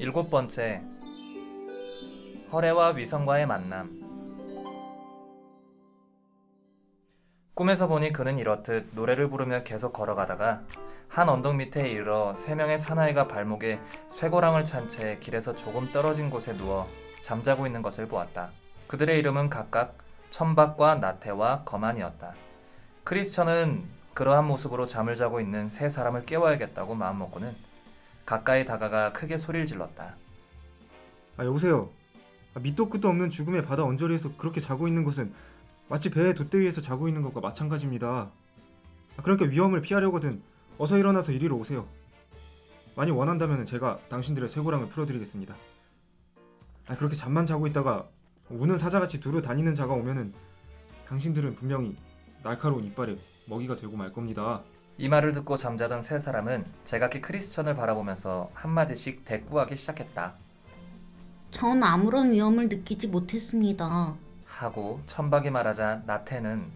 일곱 번째 허레와 위성과의 만남 꿈에서 보니 그는 이렇듯 노래를 부르며 계속 걸어가다가 한 언덕 밑에 이르러 세 명의 사나이가 발목에 쇠고랑을 찬 채 길에서 조금 떨어진 곳에 누워 잠자고 있는 것을 보았다. 그들의 이름은 각각 천박과 나태와 거만이었다. 크리스천은 그러한 모습으로 잠을 자고 있는 세 사람을 깨워야겠다고 마음먹고는 가까이 다가가 크게 소리를 질렀다. 아 여보세요. 아, 밑도 끝도 없는 죽음의 바다 언저리에서 그렇게 자고 있는 것은 마치 배의 돛대 위에서 자고 있는 것과 마찬가지입니다. 아, 그러니까 위험을 피하려거든 어서 일어나서 이리로 오세요. 많이 원한다면 제가 당신들의 쇠고랑을 풀어드리겠습니다. 아, 그렇게 잠만 자고 있다가 우는 사자같이 두루 다니는 자가 오면은 당신들은 분명히 날카로운 이빨에 먹이가 되고 말 겁니다. 이 말을 듣고 잠자던 세 사람은 제각기 크리스천을 바라보면서 한마디씩 대꾸하기 시작했다. 전 아무런 위험을 느끼지 못했습니다. 하고 천박이 말하자 나태는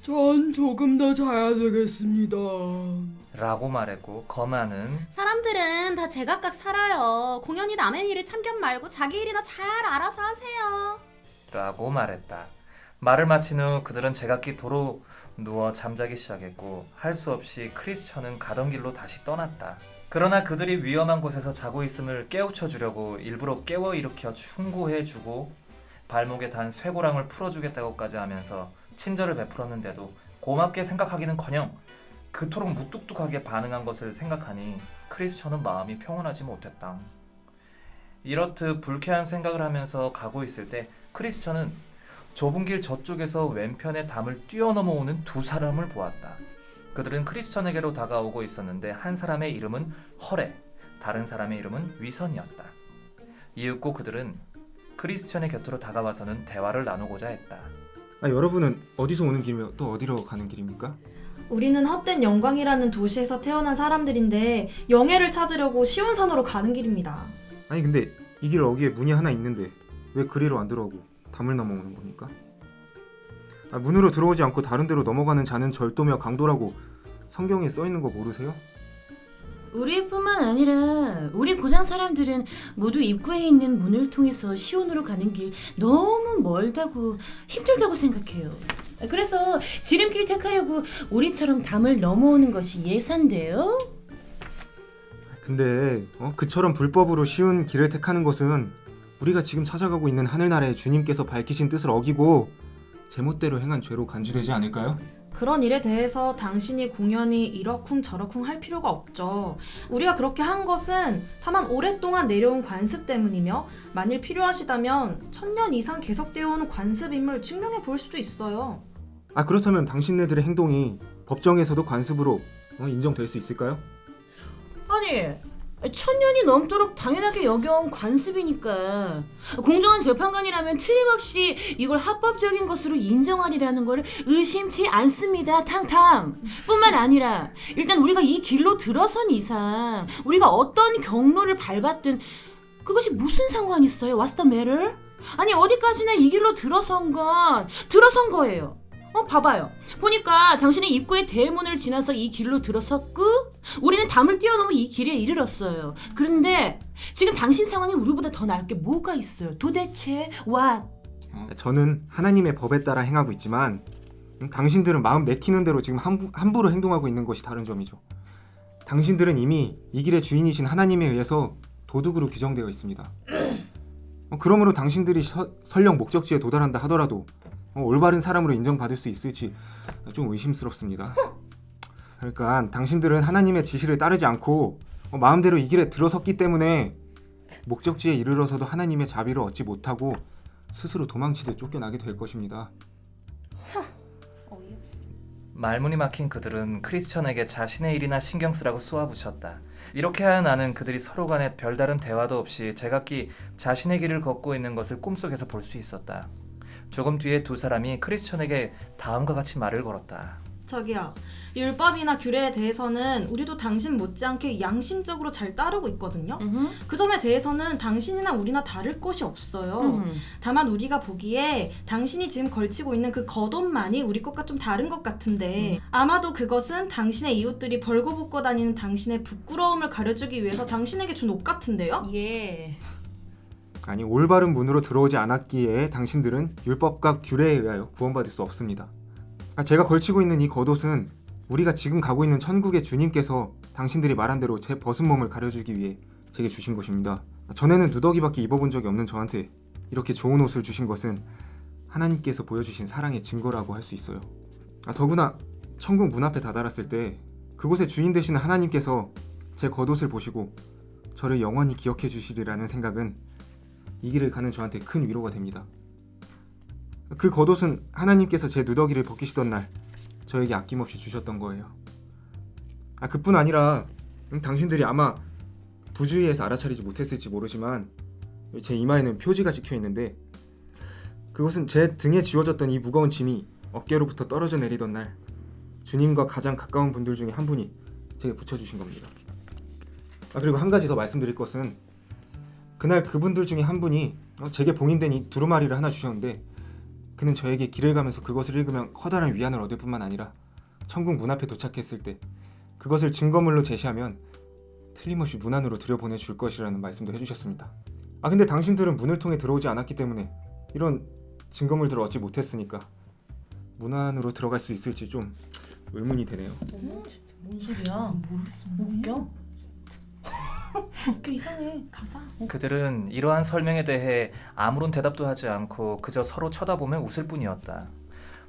전 조금 더 자야 되겠습니다. 라고 말했고 거만은 사람들은 다 제각각 살아요. 공연히 남의 일을 참견 말고 자기 일이나 잘 알아서 하세요. 라고 말했다. 말을 마친 후 그들은 제각기 도로 누워 잠자기 시작했고 할 수 없이 크리스천은 가던 길로 다시 떠났다. 그러나 그들이 위험한 곳에서 자고 있음을 깨우쳐 주려고 일부러 깨워 일으켜 충고해 주고 발목에 단 쇠고랑을 풀어주겠다고까지 하면서 친절을 베풀었는데도 고맙게 생각하기는커녕 그토록 무뚝뚝하게 반응한 것을 생각하니 크리스천은 마음이 평온하지 못했다. 이렇듯 불쾌한 생각을 하면서 가고 있을 때 크리스천은 좁은 길 저쪽에서 왼편에 담을 뛰어넘어 오는 두 사람을 보았다. 그들은 크리스천에게로 다가오고 있었는데 한 사람의 이름은 허레, 다른 사람의 이름은 위선이었다. 이윽고 그들은 크리스천의 곁으로 다가와서는 대화를 나누고자 했다. 아, 여러분은 어디서 오는 길이며 또 어디로 가는 길입니까? 우리는 헛된 영광이라는 도시에서 태어난 사람들인데 영예를 찾으려고 시온산으로 가는 길입니다. 아니 근데 이 길 어귀에 문이 하나 있는데 왜 그리로 안 들어오고 담을 넘어오는 겁니까? 아, 문으로 들어오지 않고 다른 데로 넘어가는 자는 절도며 강도라고 성경에 써 있는 거 모르세요? 우리뿐만 아니라 우리 고장 사람들은 모두 입구에 있는 문을 통해서 시온으로 가는 길 너무 멀다고 힘들다고 생각해요. 그래서 지름길 택하려고 우리처럼 담을 넘어오는 것이 예산돼요. 근데 어? 그처럼 불법으로 쉬운 길을 택하는 것은 우리가 지금 찾아가고 있는 하늘나라의 주님께서 밝히신 뜻을 어기고 제멋대로 행한 죄로 간주되지 않을까요? 그런 일에 대해서 당신이 공연히 이러쿵 저러쿵 할 필요가 없죠. 우리가 그렇게 한 것은 다만 오랫동안 내려온 관습 때문이며 만일 필요하시다면 천년 이상 계속되어 온 관습임을 증명해 볼 수도 있어요. 아 그렇다면 당신네들의 행동이 법정에서도 관습으로 어, 인정될 수 있을까요? 아니 천년이 넘도록 당연하게 여겨온 관습이니까. 공정한 재판관이라면 틀림없이 이걸 합법적인 것으로 인정하리라는 걸 의심치 않습니다. 탕탕. 뿐만 아니라 일단 우리가 이 길로 들어선 이상 우리가 어떤 경로를 밟았든 그것이 무슨 상관 있어요? What's the matter? 아니 어디까지나 이 길로 들어선 건 들어선 거예요 어 봐봐요 보니까 당신은 입구의 대문을 지나서 이 길로 들어섰고 우리는 담을 뛰어넘어 이 길에 이르렀어요 그런데 지금 당신 상황이 우리보다 더 나을 게 뭐가 있어요 도대체 what? 저는 하나님의 법에 따라 행하고 있지만 음, 당신들은 마음 내키는 대로 지금 함부, 함부로 행동하고 있는 것이 다른 점이죠. 당신들은 이미 이 길의 주인이신 하나님에 의해서 도둑으로 규정되어 있습니다. 어, 그러므로 당신들이 서, 설령 목적지에 도달한다 하더라도 어, 올바른 사람으로 인정받을 수 있을지 좀 의심스럽습니다. 그러니까 당신들은 하나님의 지시를 따르지 않고 어, 마음대로 이 길에 들어섰기 때문에 목적지에 이르러서도 하나님의 자비를 얻지 못하고 스스로 도망치듯 쫓겨나게 될 것입니다. 말문이 막힌 그들은 크리스천에게 자신의 일이나 신경 쓰라고 쏘아붙였다. 이렇게 하여 나는 그들이 서로 간에 별다른 대화도 없이 제각기 자신의 길을 걷고 있는 것을 꿈속에서 볼 수 있었다. 조금 뒤에 두 사람이 크리스천에게 다음과 같이 말을 걸었다. 저기요. 율법이나 규례에 대해서는 우리도 당신 못지않게 양심적으로 잘 따르고 있거든요. 음흠. 그 점에 대해서는 당신이나 우리나 다를 것이 없어요. 음. 다만 우리가 보기에 당신이 지금 걸치고 있는 그 겉옷만이 우리 것과 좀 다른 것 같은데 아마도 그것은 당신의 이웃들이 벌거벗고 다니는 당신의 부끄러움을 가려주기 위해서 당신에게 준 옷 같은데요? 예. 아니 올바른 문으로 들어오지 않았기에 당신들은 율법과 규례에 의하여 구원받을 수 없습니다. 아, 제가 걸치고 있는 이 겉옷은 우리가 지금 가고 있는 천국의 주님께서 당신들이 말한 대로 제 벗은 몸을 가려주기 위해 제게 주신 것입니다. 아, 전에는 누더기밖에 입어본 적이 없는 저한테 이렇게 좋은 옷을 주신 것은 하나님께서 보여주신 사랑의 증거라고 할 수 있어요. 아, 더구나 천국 문 앞에 다다랐을 때 그곳의 주인 되시는 하나님께서 제 겉옷을 보시고 저를 영원히 기억해 주시리라는 생각은 이 길을 가는 저한테 큰 위로가 됩니다. 그 겉옷은 하나님께서 제 누더기를 벗기시던 날 저에게 아낌없이 주셨던 거예요. 아 그뿐 아니라 음, 당신들이 아마 부주의해서 알아차리지 못했을지 모르지만 제 이마에는 표지가 찍혀 있는데 그것은 제 등에 지워졌던 이 무거운 짐이 어깨로부터 떨어져 내리던 날 주님과 가장 가까운 분들 중에 한 분이 제게 붙여주신 겁니다. 아 그리고 한 가지 더 말씀드릴 것은 그날 그분들 중에 한 분이 어, 제게 봉인된 이 두루마리를 하나 주셨는데 그는 저에게 길을 가면서 그것을 읽으면 커다란 위안을 얻을 뿐만 아니라 천국 문 앞에 도착했을 때 그것을 증거물로 제시하면 틀림없이 문 안으로 들여보내줄 것이라는 말씀도 해주셨습니다. 아 근데 당신들은 문을 통해 들어오지 않았기 때문에 이런 증거물들을 얻지 못했으니까 문 안으로 들어갈 수 있을지 좀 의문이 되네요. 뭔 소리야? 웃겨? 웃겨 이상해. 가자. 그들은 이러한 설명에 대해 아무런 대답도 하지 않고 그저 서로 쳐다보며 웃을 뿐이었다.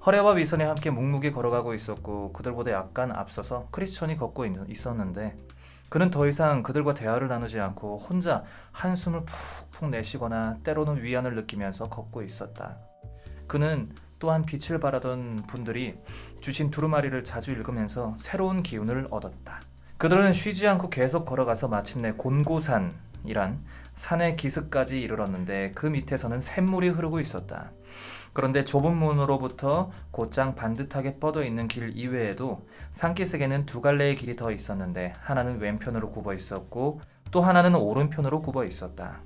허레와 위선이 함께 묵묵히 걸어가고 있었고 그들보다 약간 앞서서 크리스천이 걷고 있- 있었는데 그는 더 이상 그들과 대화를 나누지 않고 혼자 한숨을 푹푹 내쉬거나 때로는 위안을 느끼면서 걷고 있었다. 그는 또한 빛을 발하던 분들이 주신 두루마리를 자주 읽으면서 새로운 기운을 얻었다. 그들은 쉬지 않고 계속 걸어가서 마침내 곤고산이란 산의 기슭까지 이르렀는데 그 밑에서는 샘물이 흐르고 있었다. 그런데 좁은 문으로부터 곧장 반듯하게 뻗어 있는 길 이외에도 산기슭에는 두 갈래의 길이 더 있었는데 하나는 왼편으로 굽어 있었고 또 하나는 오른편으로 굽어 있었다.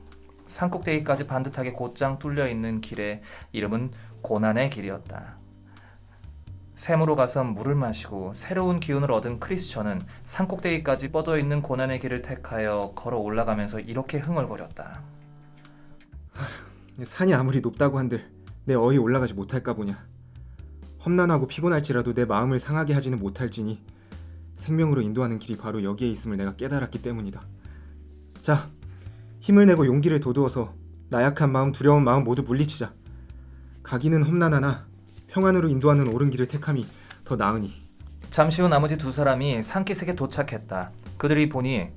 산꼭대기까지 반듯하게 곧장 뚫려 있는 길의 이름은 고난의 길이었다. 샘으로 가서 물을 마시고 새로운 기운을 얻은 크리스천은 산꼭대기까지 뻗어 있는 고난의 길을 택하여 걸어 올라가면서 이렇게 흥얼거렸다. 산이 아무리 높다고 한들 내 어이 올라가지 못할까 보냐. 험난하고 피곤할지라도 내 마음을 상하게 하지는 못할지니 생명으로 인도하는 길이 바로 여기에 있음을 내가 깨달았기 때문이다. 자, 힘을 내고 용기를 돋우어서 나약한 마음, 두려운 마음 모두 물리치자. 가기는 험난하나 평안으로 인도하는 옳은 길을 택함이 더 나으니. 잠시 후 나머지 두 사람이 산기슭에 도착했다. 그들이 보니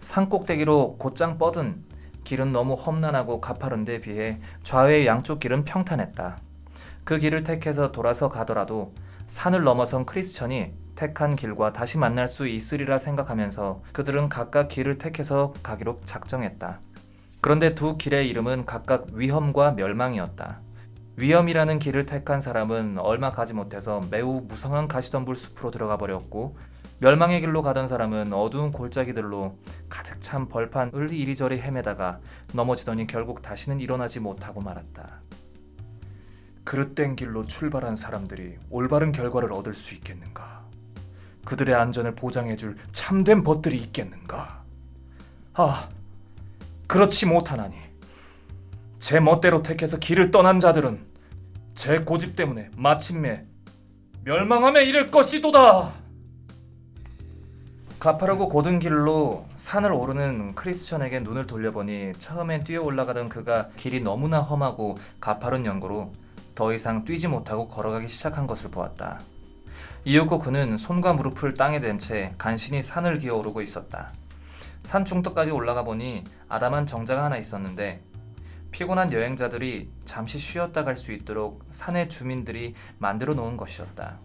산 꼭대기로 곧장 뻗은 길은 너무 험난하고 가파른 데 비해 좌우의 양쪽 길은 평탄했다. 그 길을 택해서 돌아서 가더라도 산을 넘어선 크리스천이 택한 길과 다시 만날 수 있으리라 생각하면서 그들은 각각 길을 택해서 가기로 작정했다. 그런데 두 길의 이름은 각각 위험과 멸망이었다. 위험이라는 길을 택한 사람은 얼마 가지 못해서 매우 무성한 가시덤불 숲으로 들어가 버렸고 멸망의 길로 가던 사람은 어두운 골짜기들로 가득 찬 벌판을 이리저리 헤매다가 넘어지더니 결국 다시는 일어나지 못하고 말았다. 그릇된 길로 출발한 사람들이 올바른 결과를 얻을 수 있겠는가? 그들의 안전을 보장해줄 참된 벗들이 있겠는가? 아, 그렇지 못하나니 제 멋대로 택해서 길을 떠난 자들은 제 고집 때문에 마침내 멸망함에 이를 것이도다. 가파르고 고든 길로 산을 오르는 크리스천에게 눈을 돌려보니 처음엔 뛰어 올라가던 그가 길이 너무나 험하고 가파른 연고로 더 이상 뛰지 못하고 걸어가기 시작한 것을 보았다. 이윽고 그는 손과 무릎을 땅에 댄 채 간신히 산을 기어 오르고 있었다. 산 중턱까지 올라가 보니 아담한 정자가 하나 있었는데 피곤한 여행자들이 잠시 쉬었다 갈 수 있도록 산의 주민들이 만들어 놓은 것이었다.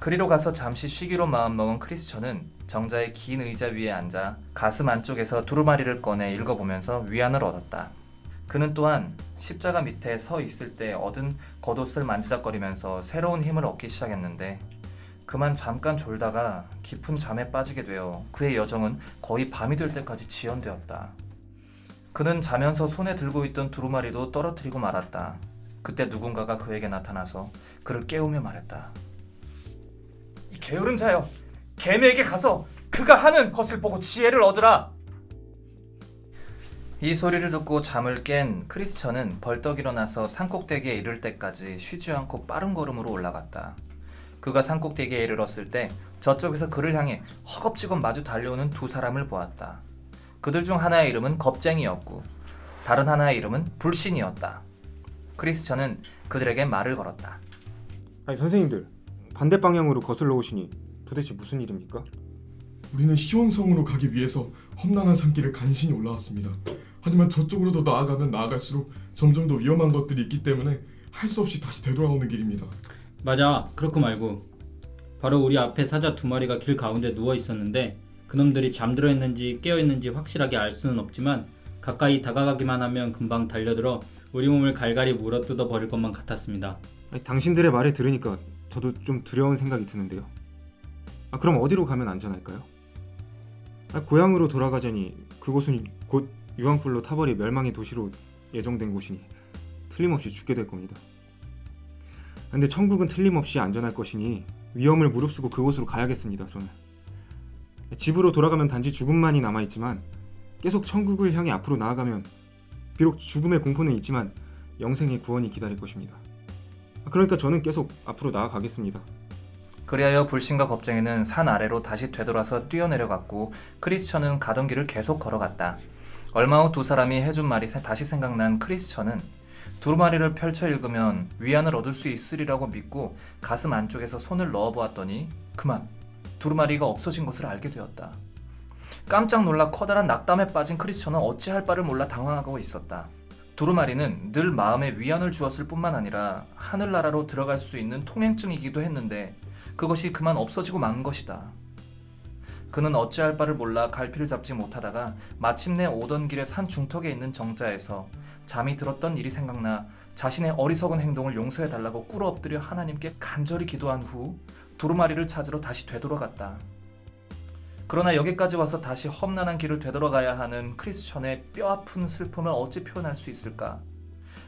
그리로 가서 잠시 쉬기로 마음먹은 크리스천은 정자의 긴 의자 위에 앉아 가슴 안쪽에서 두루마리를 꺼내 읽어보면서 위안을 얻었다. 그는 또한 십자가 밑에 서 있을 때 얻은 겉옷을 만지작거리면서 새로운 힘을 얻기 시작했는데 그만 잠깐 졸다가 깊은 잠에 빠지게 되어 그의 여정은 거의 밤이 될 때까지 지연되었다. 그는 자면서 손에 들고 있던 두루마리도 떨어뜨리고 말았다. 그때 누군가가 그에게 나타나서 그를 깨우며 말했다. 이 게으른 자여, 개미에게 가서 그가 하는 것을 보고 지혜를 얻으라. 이 소리를 듣고 잠을 깬 크리스천은 벌떡 일어나서 산꼭대기에 이를 때까지 쉬지 않고 빠른 걸음으로 올라갔다. 그가 산꼭대기에 이르렀을 때 저쪽에서 그를 향해 허겁지겁 마주 달려오는 두 사람을 보았다. 그들 중 하나의 이름은 겁쟁이였고 다른 하나의 이름은 불신이었다. 크리스천은 그들에게 말을 걸었다. 아니 선생님들 반대 방향으로 거슬러 오시니 도대체 무슨 일입니까? 우리는 시온성으로 가기 위해서 험난한 산길을 간신히 올라왔습니다. 하지만 저쪽으로 더 나아가면 나아갈수록 점점 더 위험한 것들이 있기 때문에 할 수 없이 다시 되돌아오는 길입니다. 맞아 그렇고 말고 바로 우리 앞에 사자 두 마리가 길 가운데 누워 있었는데 그놈들이 잠들어 있는지 깨어 있는지 확실하게 알 수는 없지만 가까이 다가가기만 하면 금방 달려들어 우리 몸을 갈갈이 물어뜯어 버릴 것만 같았습니다. 아니, 당신들의 말을 들으니까 저도 좀 두려운 생각이 드는데요. 아 그럼 어디로 가면 안전할까요? 아, 고향으로 돌아가자니 그곳은 곧 유황불로 타버리 멸망의 도시로 예정된 곳이니 틀림없이 죽게 될 겁니다. 근데 천국은 틀림없이 안전할 것이니 위험을 무릅쓰고 그곳으로 가야겠습니다. 저는 집으로 돌아가면 단지 죽음만이 남아있지만 계속 천국을 향해 앞으로 나아가면 비록 죽음의 공포는 있지만 영생의 구원이 기다릴 것입니다. 그러니까 저는 계속 앞으로 나아가겠습니다. 그리하여 불신과 겁쟁이는 산 아래로 다시 되돌아서 뛰어내려갔고 크리스천은 가던 길을 계속 걸어갔다. 얼마 후 두 사람이 해준 말이 세- 다시 생각난 크리스천은 두루마리를 펼쳐 읽으면 위안을 얻을 수 있으리라고 믿고 가슴 안쪽에서 손을 넣어보았더니 그만 두루마리가 없어진 것을 알게 되었다. 깜짝 놀라 커다란 낙담에 빠진 크리스천은 어찌할 바를 몰라 당황하고 있었다. 두루마리는 늘 마음에 위안을 주었을 뿐만 아니라 하늘나라로 들어갈 수 있는 통행증이기도 했는데 그것이 그만 없어지고 만 것이다. 그는 어찌할 바를 몰라 갈피를 잡지 못하다가 마침내 오던 길의 산 중턱에 있는 정자에서 잠이 들었던 일이 생각나 자신의 어리석은 행동을 용서해 달라고 꿇어 엎드려 하나님께 간절히 기도한 후 두루마리를 찾으러 다시 되돌아갔다. 그러나 여기까지 와서 다시 험난한 길을 되돌아가야 하는 크리스천의 뼈아픈 슬픔을 어찌 표현할 수 있을까?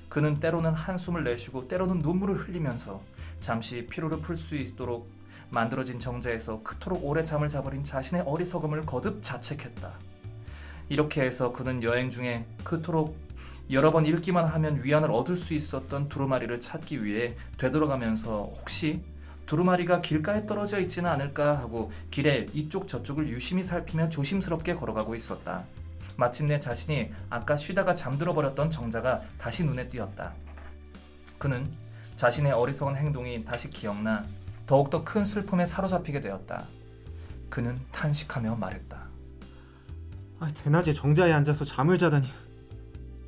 그는 때로는 한숨을 내쉬고 때로는 눈물을 흘리면서 잠시 피로를 풀 수 있도록 만들어진 정자에서 그토록 오래 잠을 자버린 자신의 어리석음을 거듭 자책했다. 이렇게 해서 그는 여행 중에 그토록 여러 번 읽기만 하면 위안을 얻을 수 있었던 두루마리를 찾기 위해 되돌아가면서 혹시 두루마리가 길가에 떨어져 있지는 않을까 하고 길에 이쪽 저쪽을 유심히 살피며 조심스럽게 걸어가고 있었다. 마침내 자신이 아까 쉬다가 잠들어 버렸던 정자가 다시 눈에 띄었다. 그는 자신의 어리석은 행동이 다시 기억나 더욱더 큰 슬픔에 사로잡히게 되었다. 그는 탄식하며 말했다. 아, 대낮에 정자에 앉아서 잠을 자다니.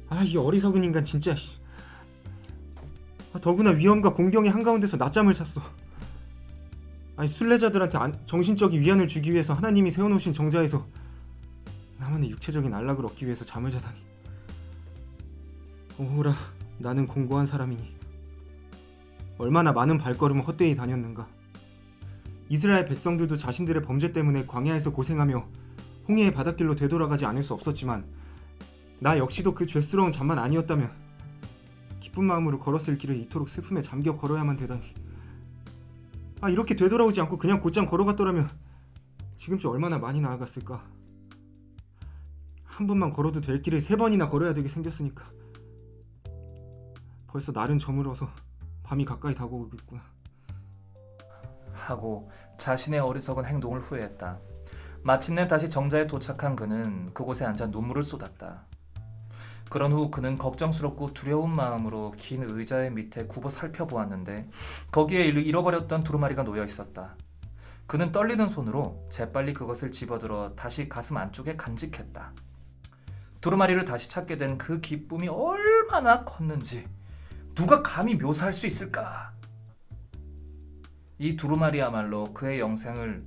아, 이 어리석은 인간 진짜. 씨. 아, 더구나 위험과 공경의 한가운데서 낮잠을 잤어. 아니 순례자들한테 안- 정신적인 위안을 주기 위해서 하나님이 세워놓으신 정자에서 나만의 육체적인 안락을 얻기 위해서 잠을 자다니. 오호라, 나는 공고한 사람이니 얼마나 많은 발걸음을 헛되이 다녔는가. 이스라엘 백성들도 자신들의 범죄 때문에 광야에서 고생하며 홍해의 바닷길로 되돌아가지 않을 수 없었지만 나 역시도 그 죄스러운 잠만 아니었다면 기쁜 마음으로 걸었을 길을 이토록 슬픔에 잠겨 걸어야만 되다니 아 이렇게 되돌아오지 않고 그냥 곧장 걸어갔더라면 지금쯤 얼마나 많이 나아갔을까 한 번만 걸어도 될 길을 세 번이나 걸어야 되게 생겼으니까 벌써 날은 저물어서 밤이 가까이 다가오겠구나 하고 자신의 어리석은 행동을 후회했다. 마침내 다시 정자에 도착한 그는 그곳에 앉아 눈물을 쏟았다. 그런 후 그는 걱정스럽고 두려운 마음으로 긴 의자의 밑에 굽어 살펴보았는데 거기에 잃- 잃어버렸던 두루마리가 놓여 있었다. 그는 떨리는 손으로 재빨리 그것을 집어들어 다시 가슴 안쪽에 간직했다. 두루마리를 다시 찾게 된 그 기쁨이 얼마나 컸는지 누가 감히 묘사할 수 있을까? 이 두루마리야말로 그의 영생을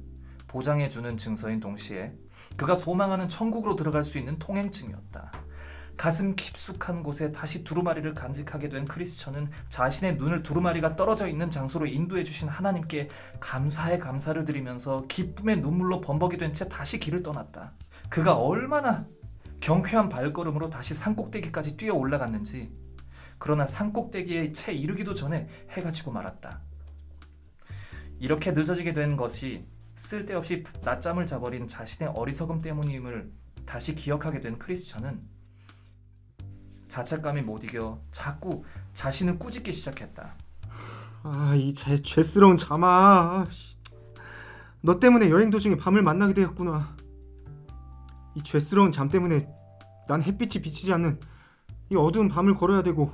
보장해주는 증서인 동시에 그가 소망하는 천국으로 들어갈 수 있는 통행증이었다. 가슴 깊숙한 곳에 다시 두루마리를 간직하게 된 크리스천은 자신의 눈을 두루마리가 떨어져 있는 장소로 인도해 주신 하나님께 감사의 감사를 드리면서 기쁨의 눈물로 범벅이 된 채 다시 길을 떠났다. 그가 얼마나 경쾌한 발걸음으로 다시 산꼭대기까지 뛰어 올라갔는지 그러나 산꼭대기에 채 이르기도 전에 해가 지고 말았다. 이렇게 늦어지게 된 것이 쓸데없이 낮잠을 자버린 자신의 어리석음 때문임을 다시 기억하게 된 크리스천은 자책감이 못 이겨 자꾸 자신을 꾸짖기 시작했다. 아이 죄스러운 잠아 씨. 너 때문에 여행 도중에 밤을 만나게 되었구나 이 죄스러운 잠 때문에 난 햇빛이 비치지 않는 이 어두운 밤을 걸어야 되고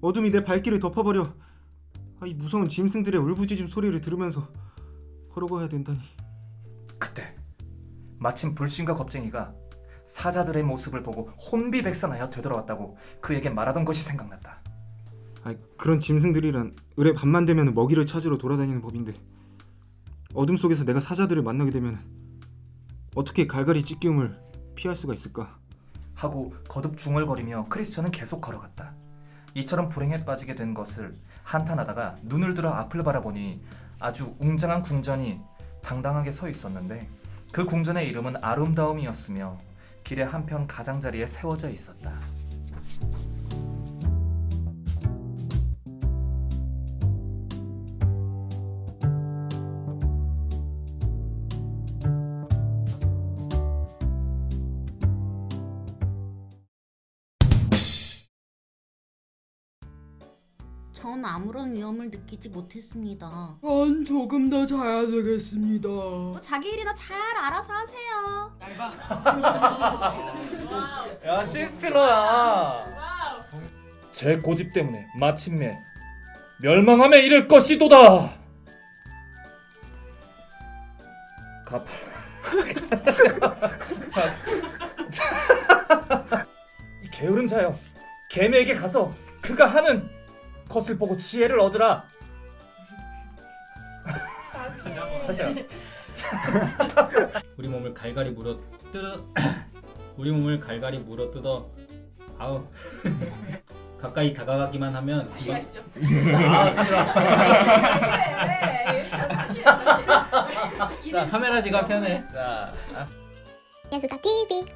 어둠이 내 발길을 덮어버려 아, 이 무서운 짐승들의 울부짖음 소리를 들으면서 걸어가야 된다니 그때 마침 불신과 겁쟁이가 사자들의 모습을 보고 혼비백산하여 되돌아왔다고 그에게 말하던 것이 생각났다. 아, 그런 짐승들이란 을의 밤만 되면 먹이를 찾으러 돌아다니는 법인데 어둠 속에서 내가 사자들을 만나게 되면 어떻게 갈갈이 찢기움을 피할 수가 있을까? 하고 거듭 중얼거리며 크리스천은 계속 걸어갔다. 이처럼 불행에 빠지게 된 것을 한탄하다가 눈을 들어 앞을 바라보니 아주 웅장한 궁전이 당당하게 서 있었는데 그 궁전의 이름은 아름다움이었으며 길의 한편 가장자리에 세워져 있었다. 전 아무런 위험을 느끼지 못했습니다. 전 조금 더 자야 되겠습니다. 뭐 자기 일이나 잘 알아서 하세요. 야 시스티너야. 제 고집 때문에 마침내 멸망함에 이를 것이도다. 갚. 이 게으른 자여, 개미에게 가서 그가 하는 것을 보고 지혜를 얻으라. 다시 한 우리 몸을 갈갈이 물어 뜯어 우리 몸을 갈갈이 물어 뜯어. 아우. 가까이 다가가기만 하면 금방 자 카메라 지가 편해. 자. 예수가 TV